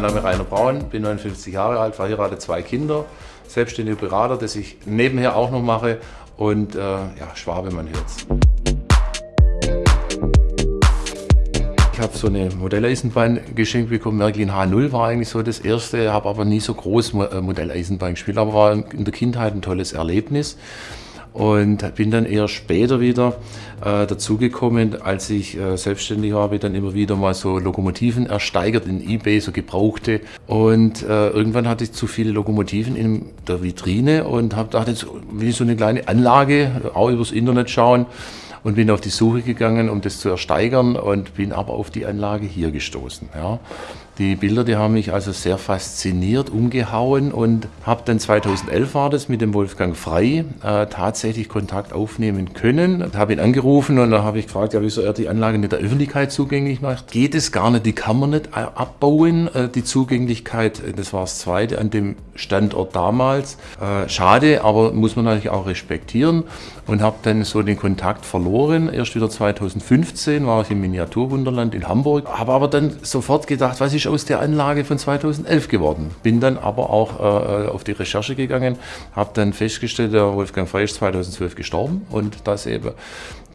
mein Name ist Rainer Braun, bin 59 Jahre alt, verheiratet, zwei Kinder, selbstständiger Berater, das ich nebenher auch noch mache und äh, ja, Schwabe, man hört's. Ich habe so eine Modelleisenbahn geschenkt bekommen. Märklin H0 war eigentlich so das erste, habe aber nie so groß äh, Modelleisenbahn gespielt, aber war in der Kindheit ein tolles Erlebnis und bin dann eher später wieder äh, dazugekommen, als ich äh, selbstständig war, habe ich dann immer wieder mal so Lokomotiven ersteigert in Ebay, so gebrauchte und äh, irgendwann hatte ich zu viele Lokomotiven in der Vitrine und habe gedacht, jetzt will ich so eine kleine Anlage auch übers Internet schauen und bin auf die Suche gegangen, um das zu ersteigern und bin aber auf die Anlage hier gestoßen. Ja. Die Bilder, die haben mich also sehr fasziniert, umgehauen und habe dann 2011 war das mit dem Wolfgang Frei äh, tatsächlich Kontakt aufnehmen können. Habe ihn angerufen und da habe ich gefragt, ja, wieso er die Anlage nicht der Öffentlichkeit zugänglich macht. Geht es gar nicht, die kann man nicht abbauen, äh, die Zugänglichkeit, das war das Zweite an dem Standort damals. Äh, schade, aber muss man natürlich auch respektieren und habe dann so den Kontakt verloren. Erst wieder 2015 war ich im Miniaturwunderland in Hamburg, habe aber dann sofort gedacht, was ist aus der Anlage von 2011 geworden. Bin dann aber auch äh, auf die Recherche gegangen, habe dann festgestellt, der Wolfgang Frey ist 2012 gestorben und dass eben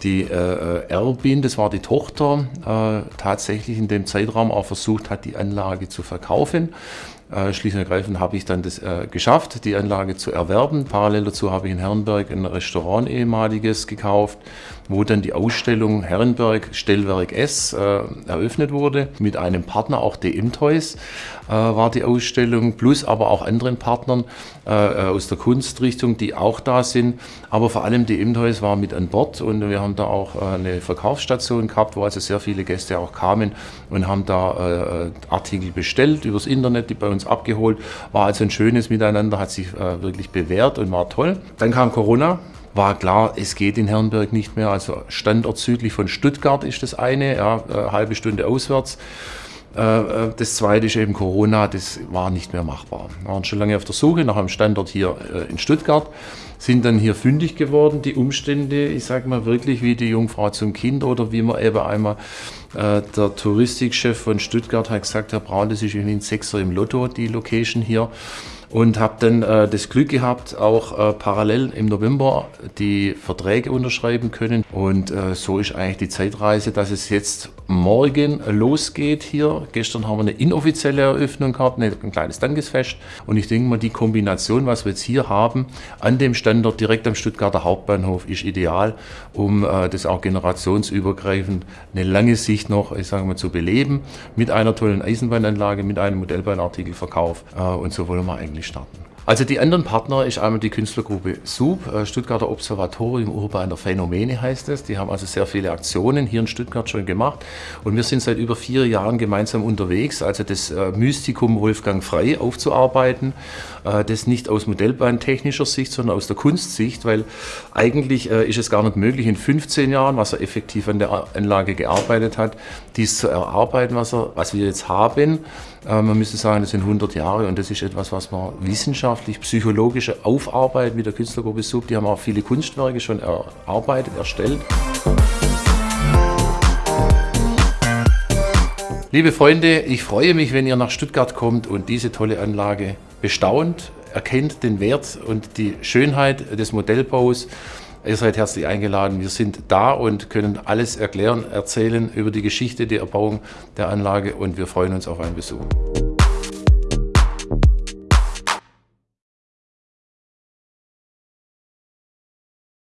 die äh, Erbin, das war die Tochter, äh, tatsächlich in dem Zeitraum auch versucht hat, die Anlage zu verkaufen. Äh, schlicht und ergreifend habe ich dann das äh, geschafft, die Anlage zu erwerben. Parallel dazu habe ich in Herrenberg ein Restaurant ehemaliges gekauft, wo dann die Ausstellung Herrenberg Stellwerk S äh, eröffnet wurde. Mit einem Partner, auch DM Toys äh, war die Ausstellung, plus aber auch anderen Partnern äh, aus der Kunstrichtung, die auch da sind. Aber vor allem DM Toys war mit an Bord und wir haben da auch eine Verkaufsstation gehabt, wo also sehr viele Gäste auch kamen und haben da Artikel bestellt übers Internet, die bei uns abgeholt. War also ein schönes Miteinander, hat sich äh, wirklich bewährt und war toll. Dann kam Corona, war klar, es geht in Herrenberg nicht mehr. Also Standort südlich von Stuttgart ist das eine, ja, eine äh, halbe Stunde auswärts. Äh, äh, das zweite ist eben Corona, das war nicht mehr machbar. Wir waren schon lange auf der Suche nach einem Standort hier in Stuttgart, sind dann hier fündig geworden. Die Umstände, ich sage mal wirklich wie die Jungfrau zum Kind oder wie man eben einmal äh, der Touristikchef von Stuttgart hat gesagt, Herr Braun, das ist irgendwie ein Sechser im Lotto, die Location hier und habe dann äh, das Glück gehabt, auch äh, parallel im November die Verträge unterschreiben können. Und äh, so ist eigentlich die Zeitreise, dass es jetzt morgen losgeht hier. Gestern haben wir eine inoffizielle Eröffnung gehabt, ein kleines Dankesfest. Und ich denke mal, die Kombination, was wir jetzt hier haben, an dem Standort direkt am Stuttgarter Hauptbahnhof, ist ideal, um äh, das auch generationsübergreifend eine lange Sicht noch, ich sage mal, zu beleben. Mit einer tollen Eisenbahnanlage, mit einem Modellbahnartikelverkauf. Äh, und so wollen wir eigentlich starten. Also die anderen Partner ist einmal die Künstlergruppe SUB, äh, Stuttgarter Observatorium urbaner Phänomene heißt es. Die haben also sehr viele Aktionen hier in Stuttgart schon gemacht und wir sind seit über vier Jahren gemeinsam unterwegs, also das äh, Mystikum Wolfgang Frei aufzuarbeiten. Äh, das nicht aus modellbahntechnischer Sicht, sondern aus der Kunstsicht, weil eigentlich ist es gar nicht möglich in 15 Jahren, was er effektiv an der Anlage gearbeitet hat, dies zu erarbeiten, was, er, was wir jetzt haben. Man müsste sagen, das sind 100 Jahre und das ist etwas, was man wissenschaftlich wissenschaftlich-psychologische Aufarbeit mit der Künstlergruppe Sub. Die haben auch viele Kunstwerke schon erarbeitet, erstellt. Liebe Freunde, ich freue mich, wenn ihr nach Stuttgart kommt und diese tolle Anlage bestaunt, erkennt den Wert und die Schönheit des Modellbaus. Ihr seid herzlich eingeladen. Wir sind da und können alles erklären, erzählen über die Geschichte der Erbauung der Anlage und wir freuen uns auf einen Besuch.